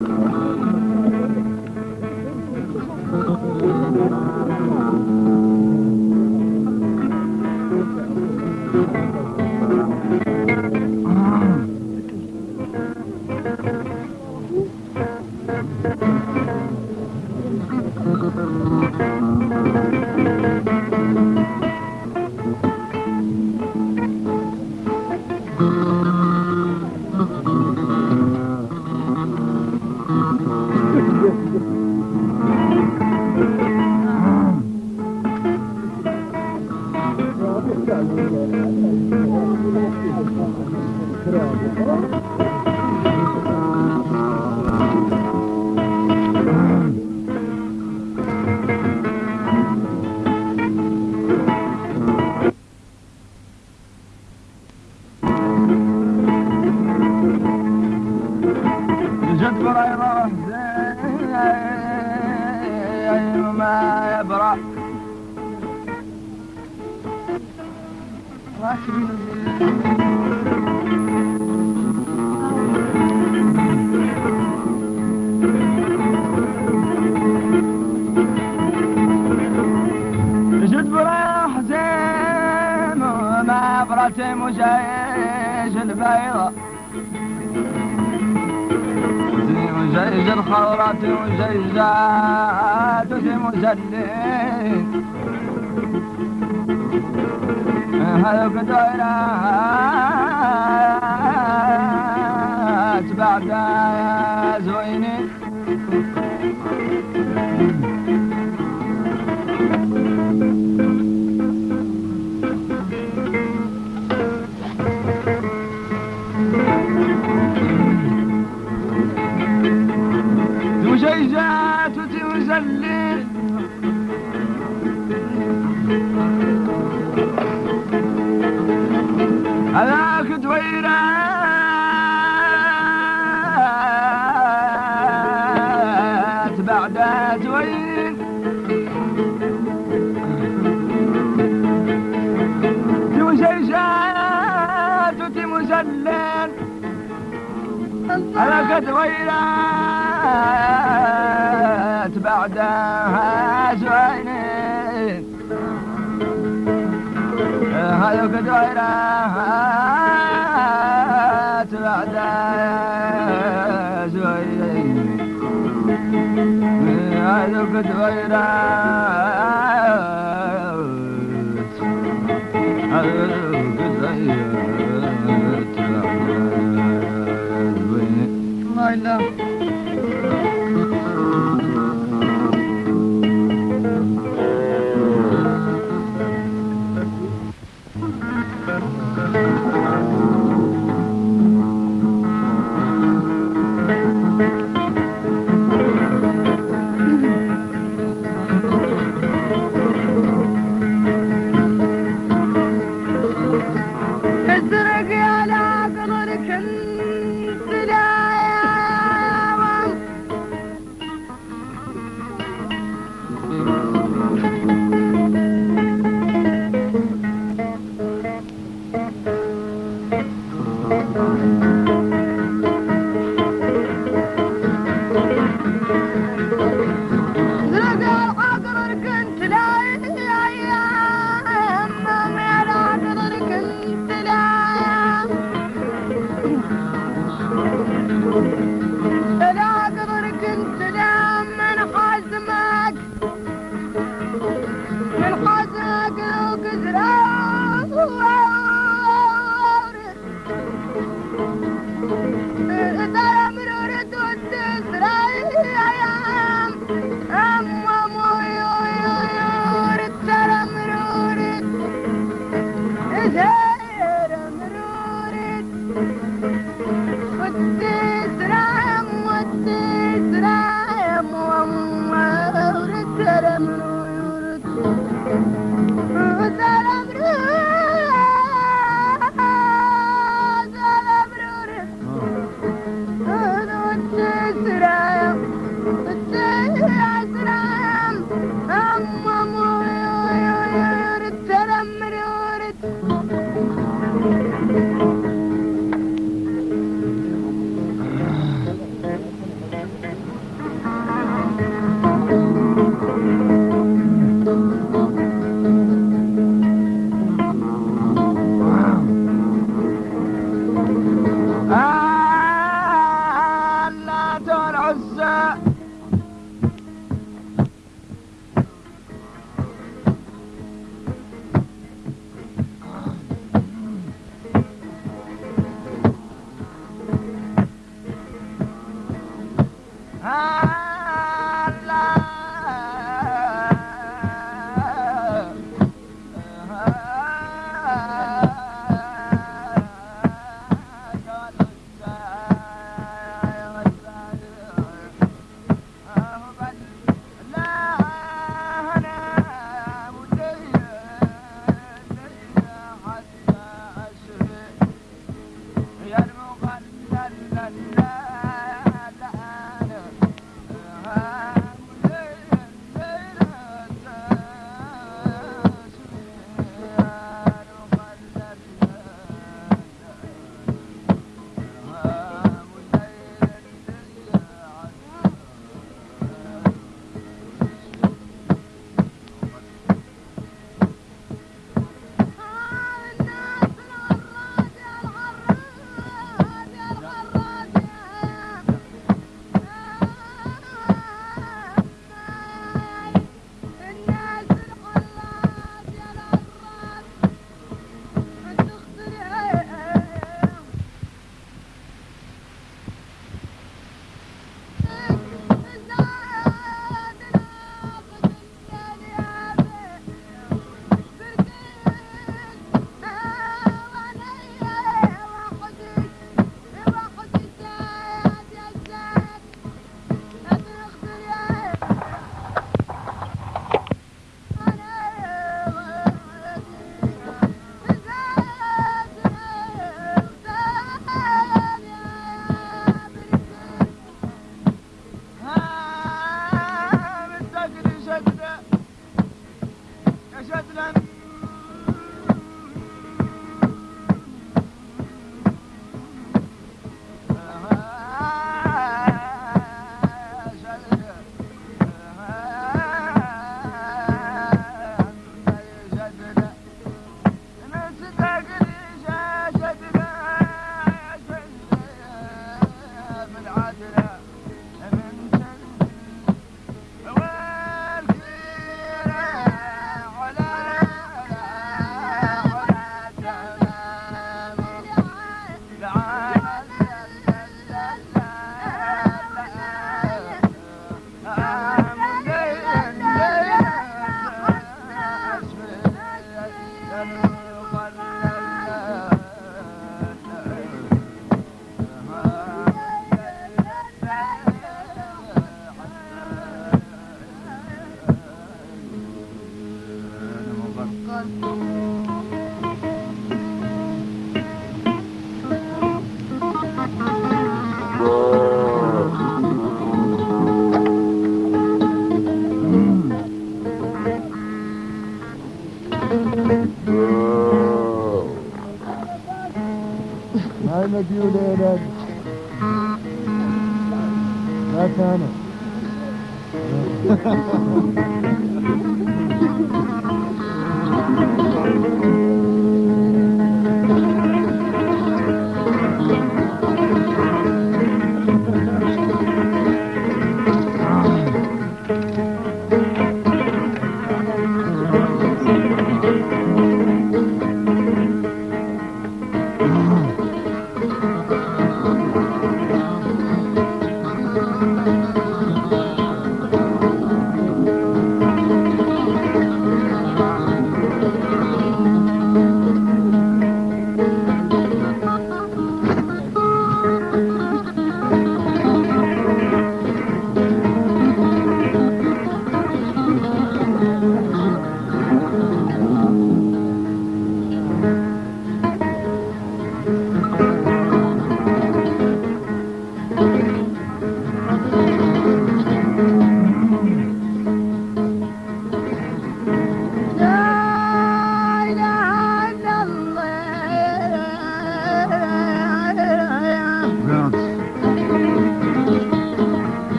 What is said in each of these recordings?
Thank you.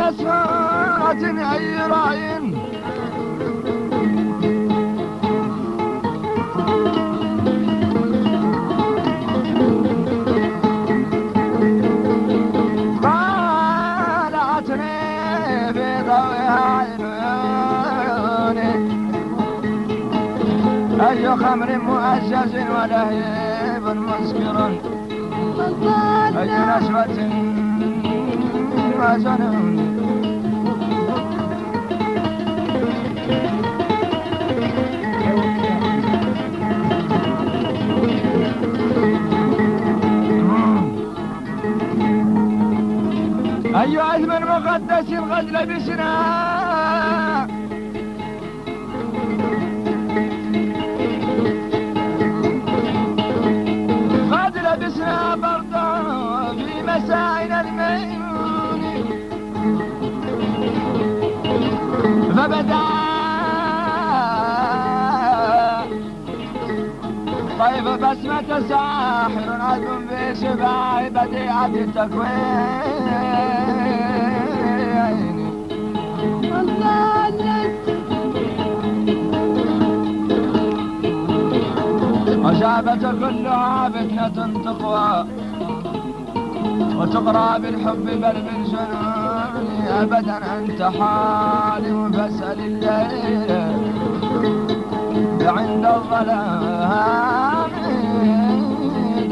مسوات أي رأي. طالعتني في ضوء عيوني أي خمر مؤجج ولهيب مسكر. أي نشوة وجنون. مقدس قد لبسنا قد لبسنا بردا في مسائنا الميمون فبدأ طيب بسمة ساحر عذب بشباع بديعة التكوين. وشابة كلها فتنة تقوى وتقرى بالحب بل بالجنون. أبدا أنت حالي فاسأل الليل عند الظلام.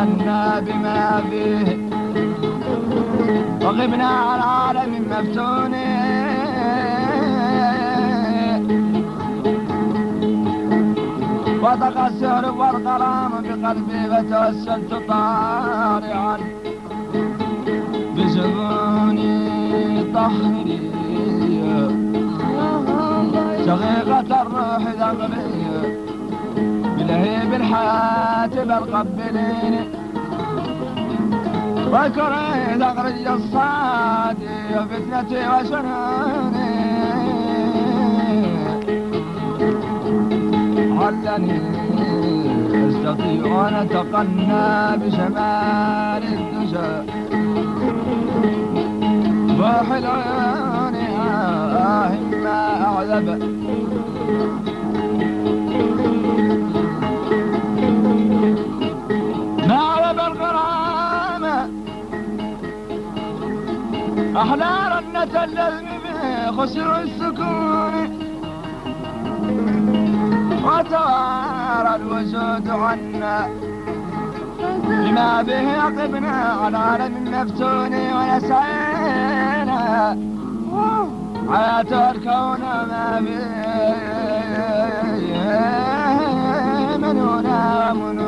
عنا بما فيه. وغبنا عن عالم مفتون وضق السهر والغرام بقلبي فتوسلت طارعا. بزبوني طهري. شقيقة الروح ذنبي. بلهيب الحياة بل وكرهت أخرج الصادي وفتنتي وشنوني علني أستطيع أن أتقنى بشمال الدجى. روح العيون آه ما أعذب. أحلى رنة اللذم خسر السكون. وتوارى الوجود عنا. بما به يقبنا على عالم مفتون ويسعينا حياة الكون ما به منونا ومنوني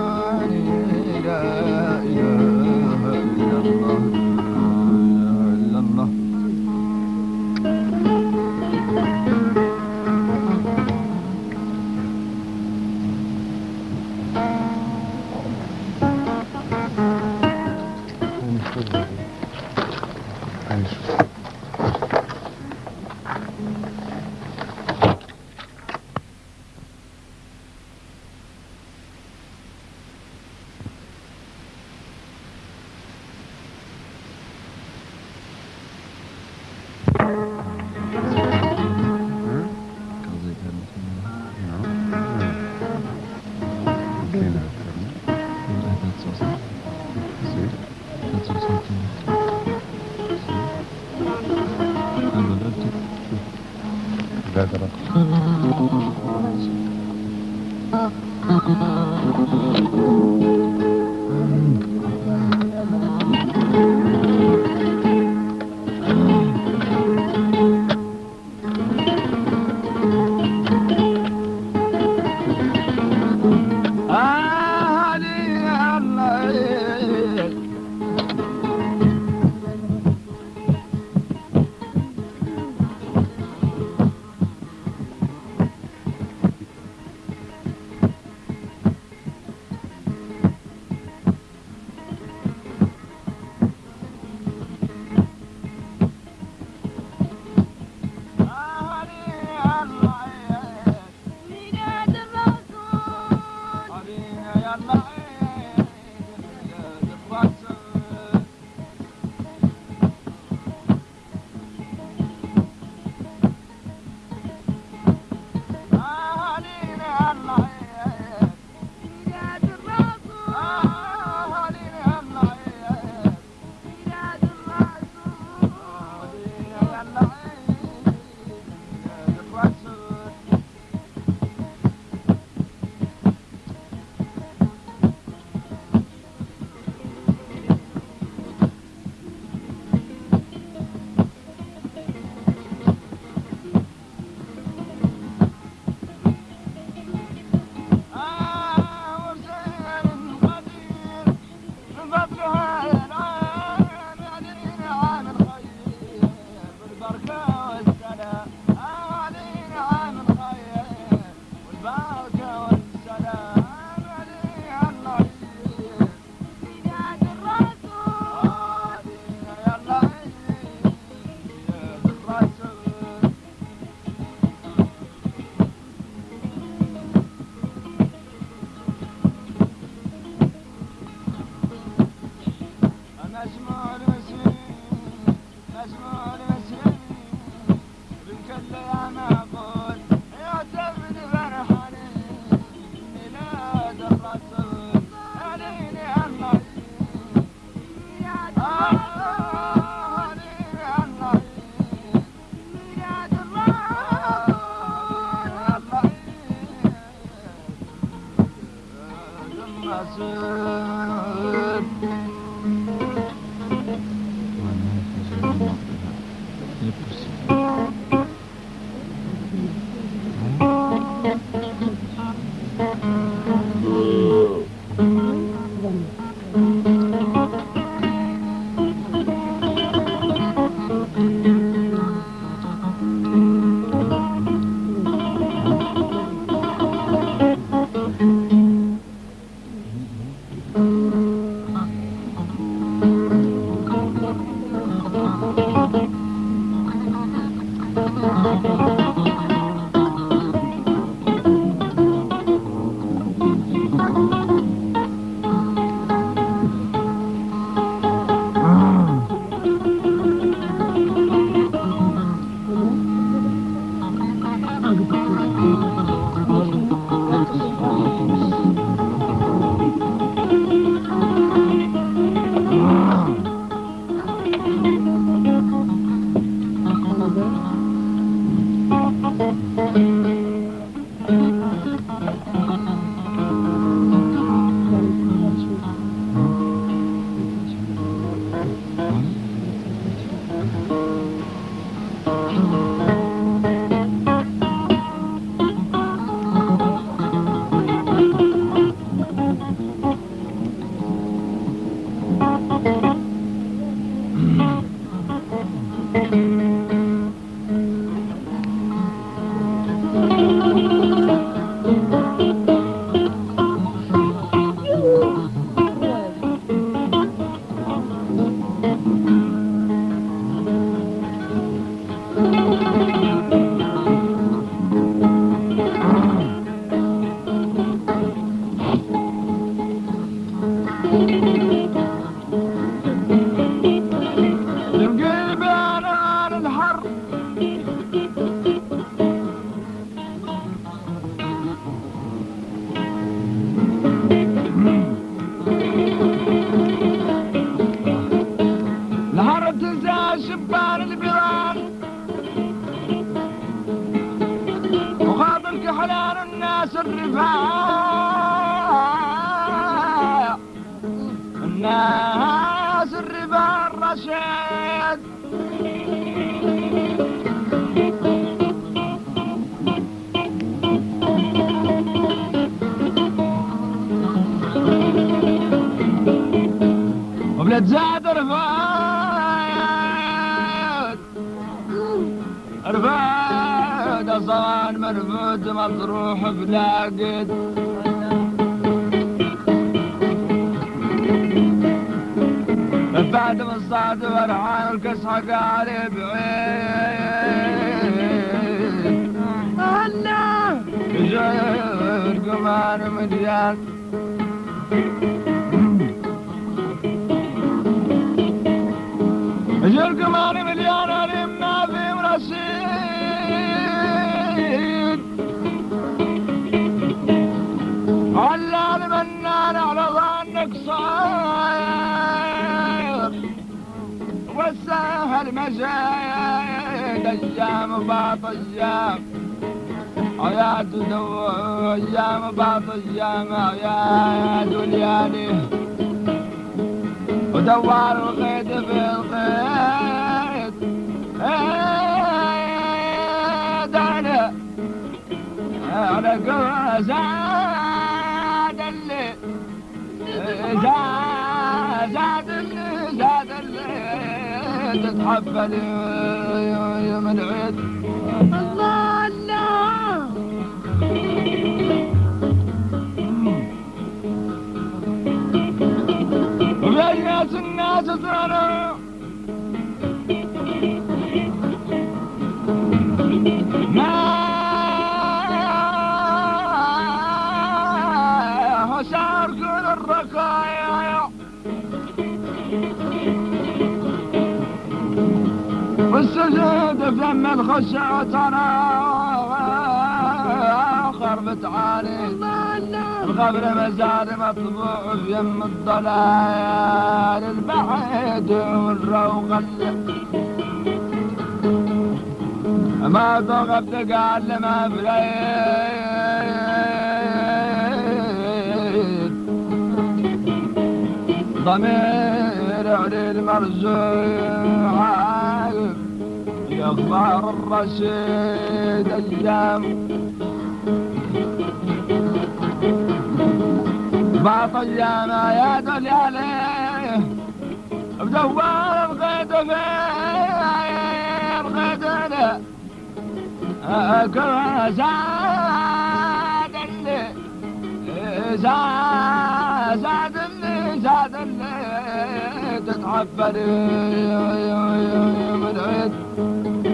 مطروح بلاقد بعد ما الصعد ورعان الكسحة قالي بعيد. الله جاي قمان مديان أجل قمان مجايد أيام بعض أيام حياة دو أيام بعض أيام يا دنياني ودوار القيد في ايد أنا قوة زاد اللي زاد تتحفل يوم العيد دفن من خشعت أنا خربت عالي الغبر مزاد مطبوع في يم الضلال. البعيد والروق ما ضغبت قال ما بريد ضمير علي المرزوع يخبر الرشيد أيام باطل يا دليالي بدوار الغيد فين الغيد كما زاد اللي زاد زاد اللي زاد اللي تتعفر من عيد زاد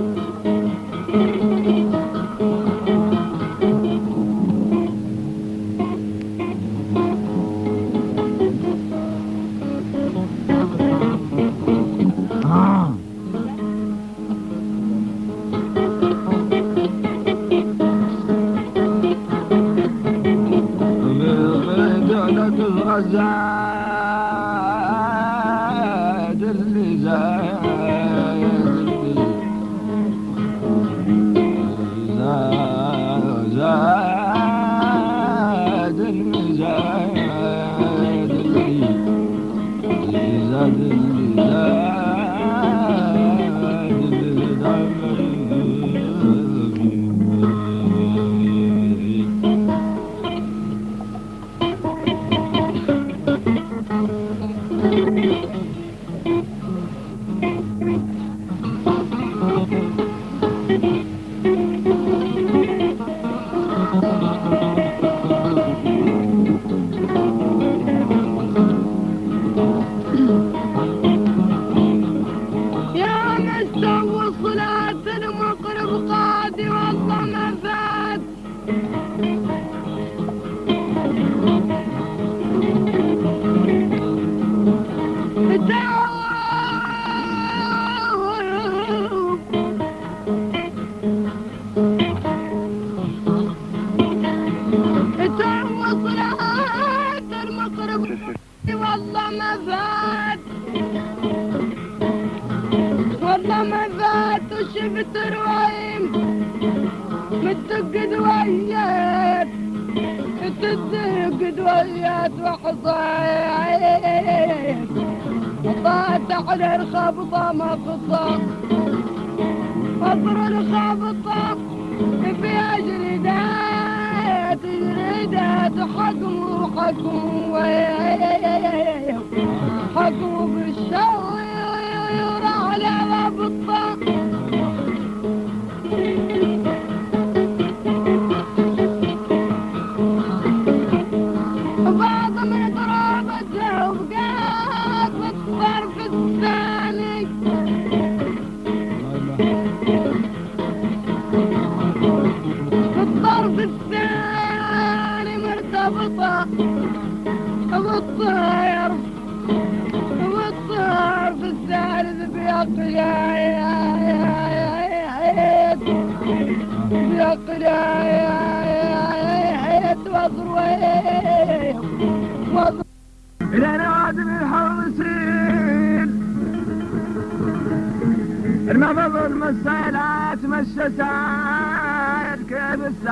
مشى سايد كيف السيد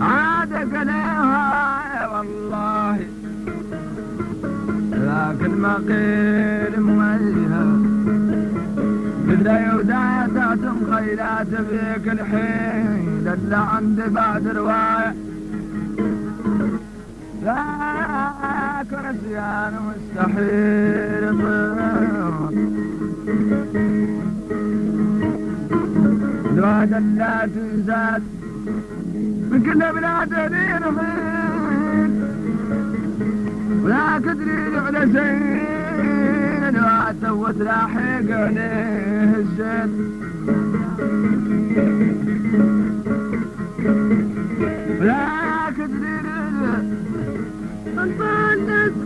عاد قليها والله لكن ما قيل مويها بدلا يودعت مخيلات فيك الحين الا عندي بعد روايه لا كرسيان مستحيل. دوا دلات زاد من كل بلاد خيل ولا تدري على زين دوا توت لاحق عليه الزين ولا تدري. ولا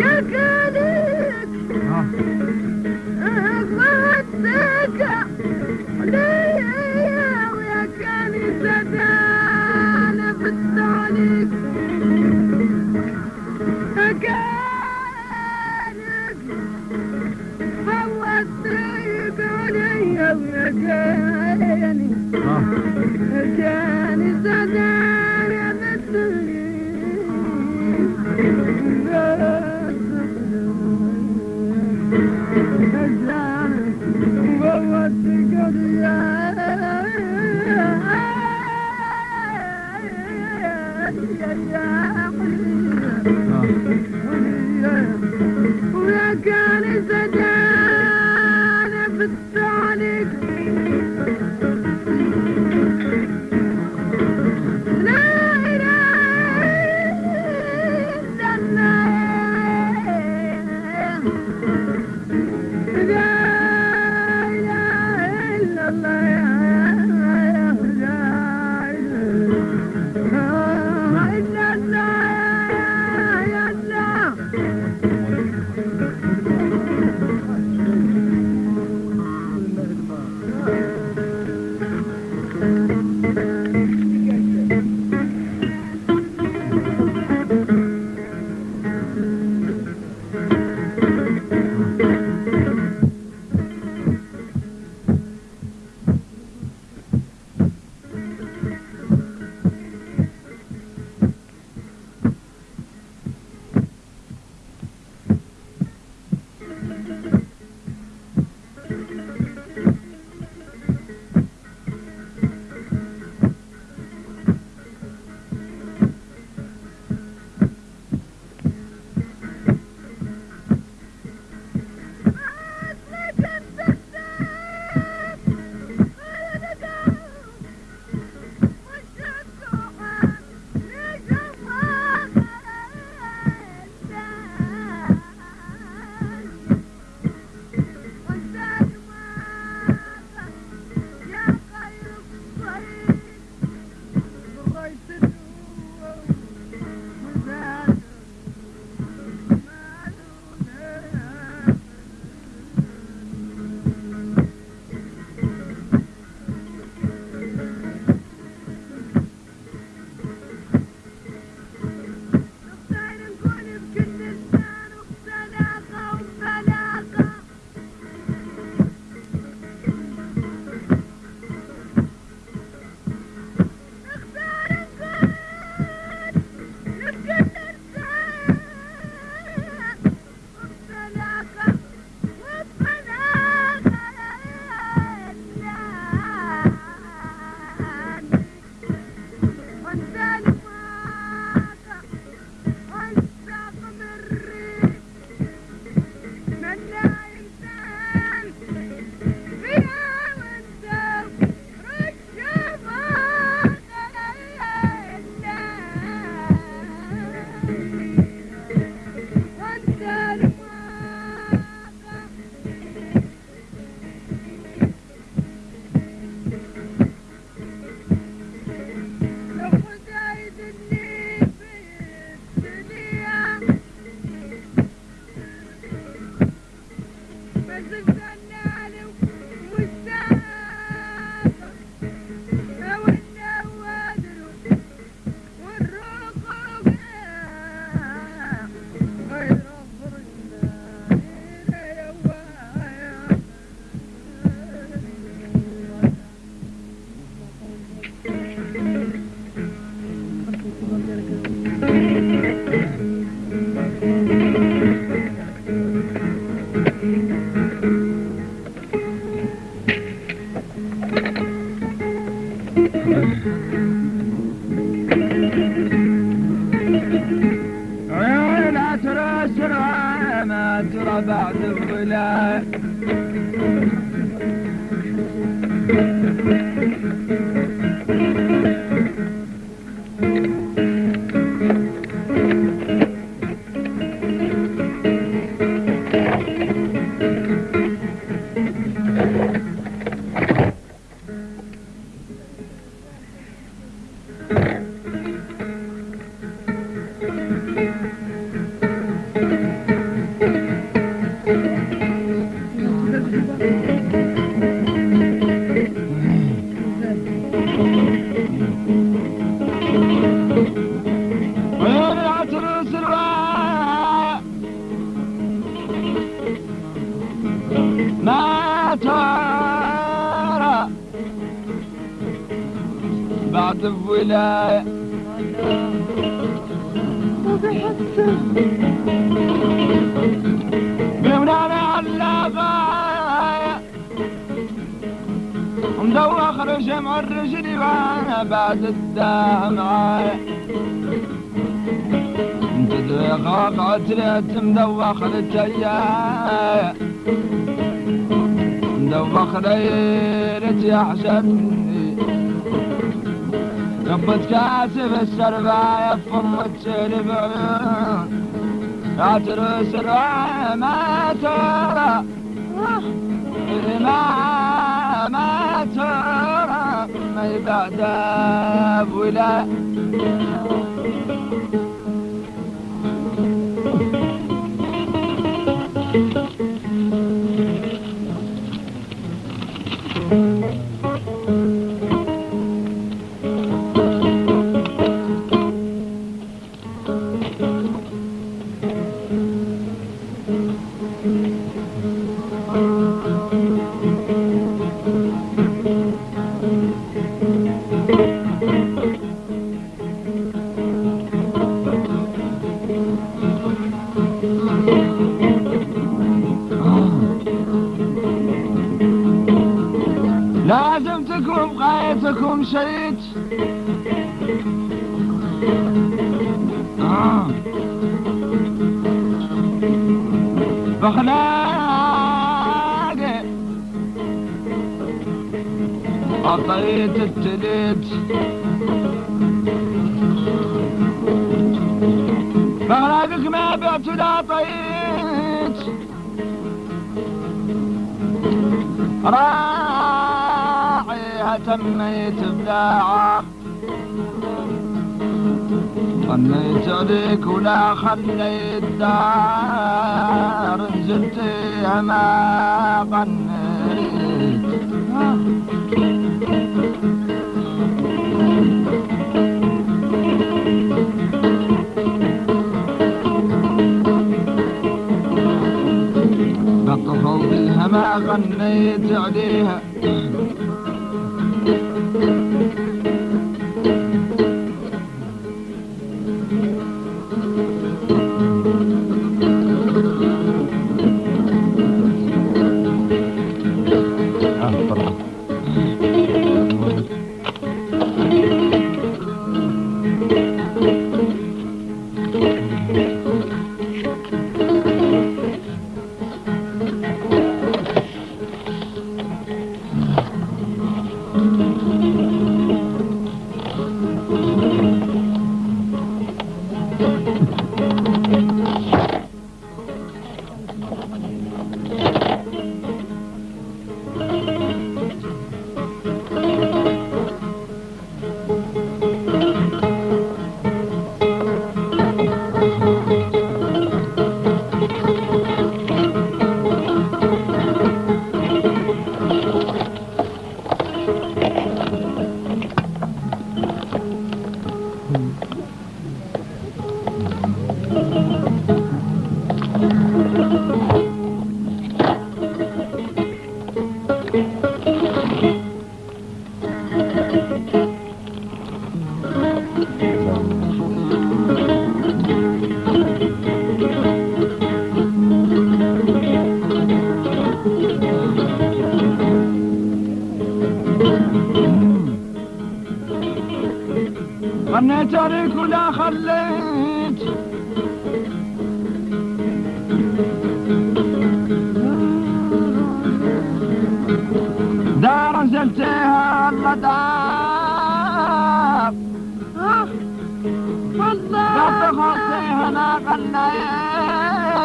يا This is دقاق عتلت مدوخ التيايا مدوخ ليلة يحشدني ربت كاسف السرباية فمت البعيون عتر سرعة ما ترى ما ما ترى. ما يبعد ولا بخلاقي عطيت التليت بخلاقك ما بعت ولا طيت راعيها تميت بلاعة غنيت عليك ولا خليت دار ما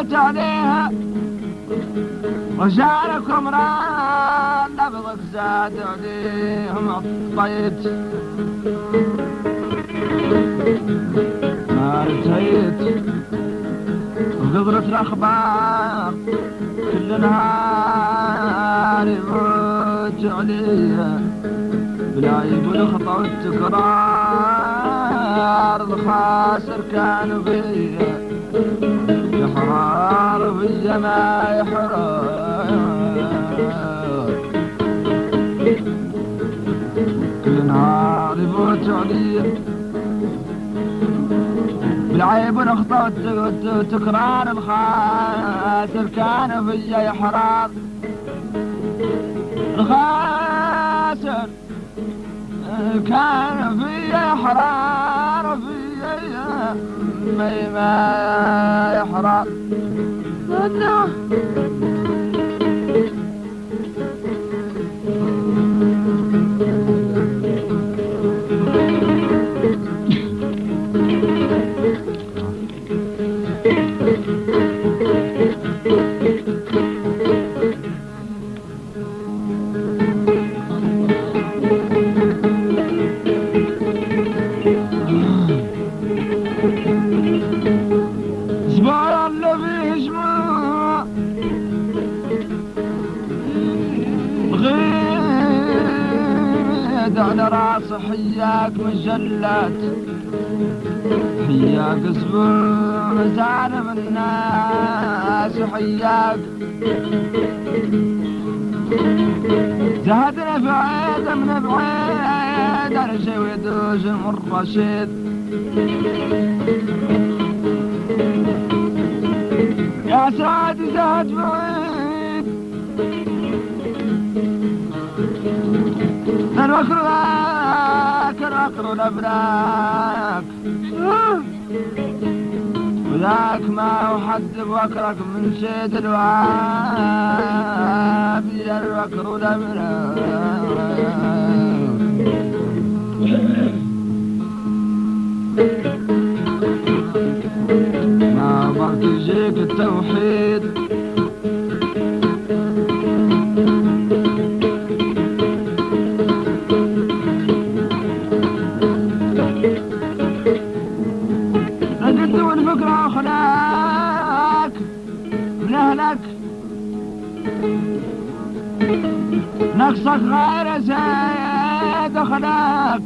غنيت عليها وجعلكم راح نبضك زاد عليهم الطيت ما انتهيت وقدرة الأخبار كل نهار يموت عليا بلا يقول خطأ التكرار الخاسر كان فيا في ما يحرار كل نهار يفوت علي بالعيب ونخطأ تكرار الخاسر كان فيا يحرار الخاسر. كان فيا يحرار فيا ما ما مجلات حياك مزال من الناس حياك زهدنا في عيد من بعيد على شي ويدوز من رشيد. يا سعد زاد بعيد الوكر ذاك الوكر الابراك وذاك ما هو بوكرك من شيد الواب يا الوكر الابراك ما ضغط يجيك التوحيد نقصك غير زايد خلاك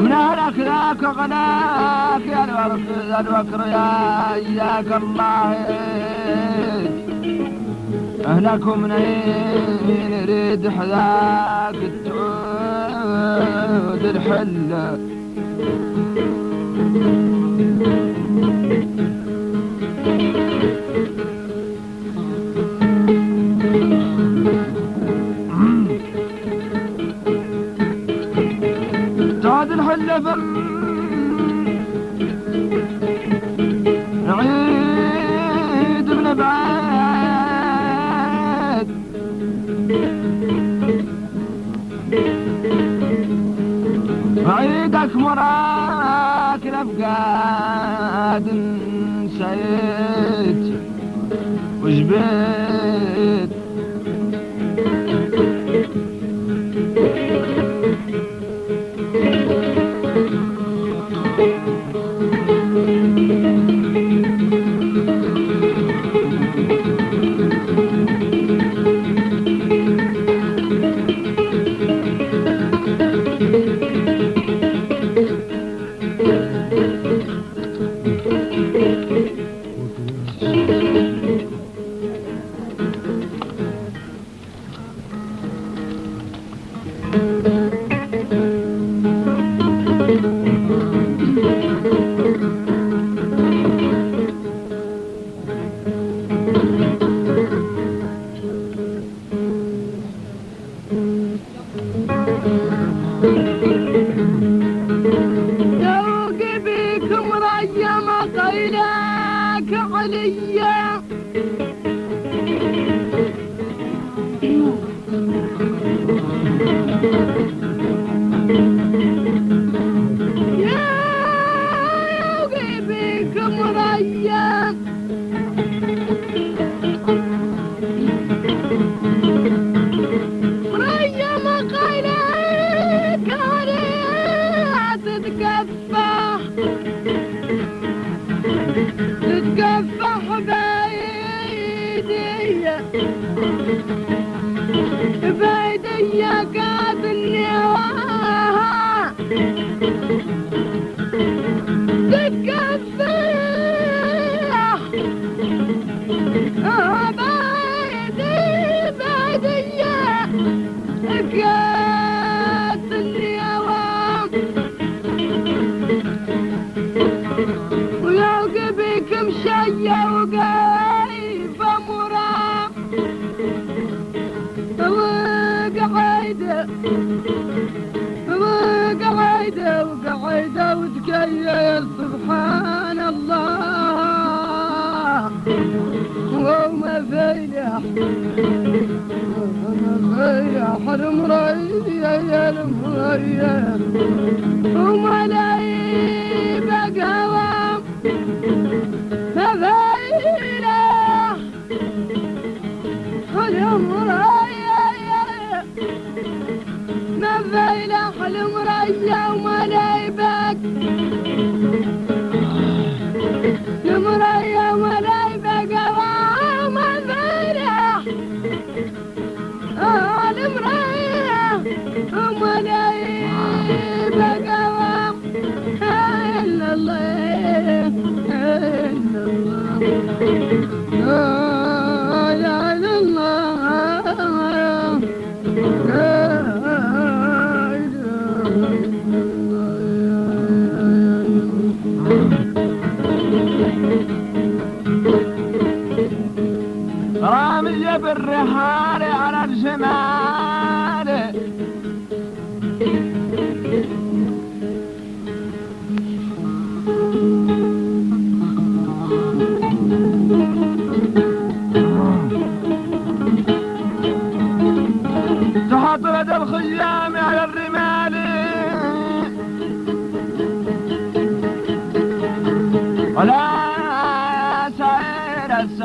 من أهلك ذاك غناك يا الوكر يا يا إياك الله. أهلك منين يريد حذاك تعود الحلة عيدك مراك الأفقاد نسيت وجبيت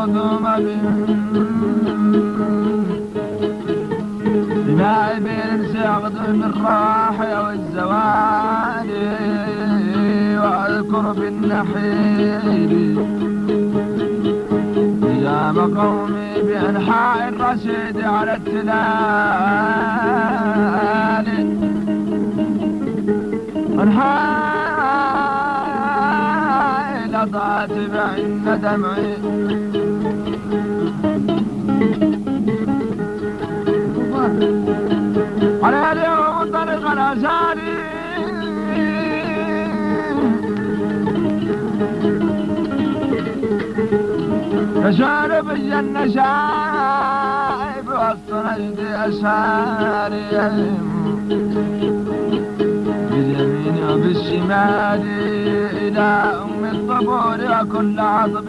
قدوم ما بين سعد الراحة والزوال واذكر بالنحيل يا مقومي بأنحاء الرشيد على التلال. أنحاء لضعت بعين دمعي. اشعر الجنة شايب وسط نجدي اشعاري باليمين وبالشمال إلى أم الطبول وكل عطب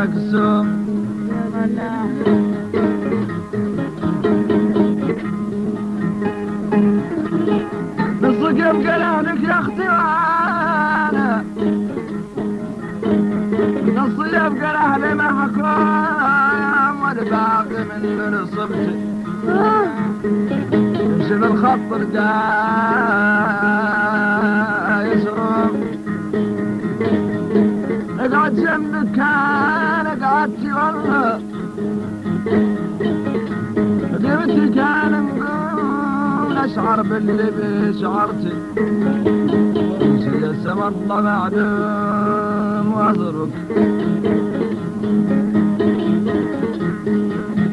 مجزوم بصقم جلالك يا أختي وأنا. نصي ابقى أهلي محكوم والباقي من من صبتي امشي بالخط رجال اشعر باللي شعرت جسم الله معدوم واضرب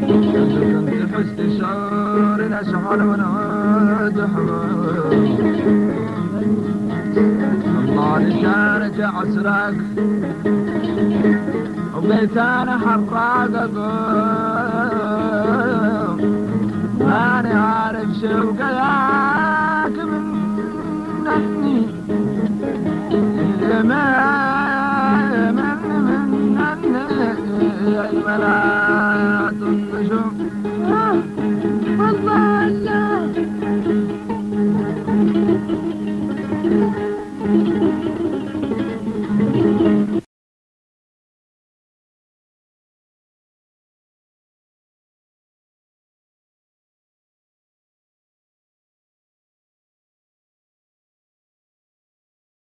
كنت حسن شعور اشعر ونعود حمار الله لسانك عسرك. وبلسان حراق ماني عارف شو شوقك Amen.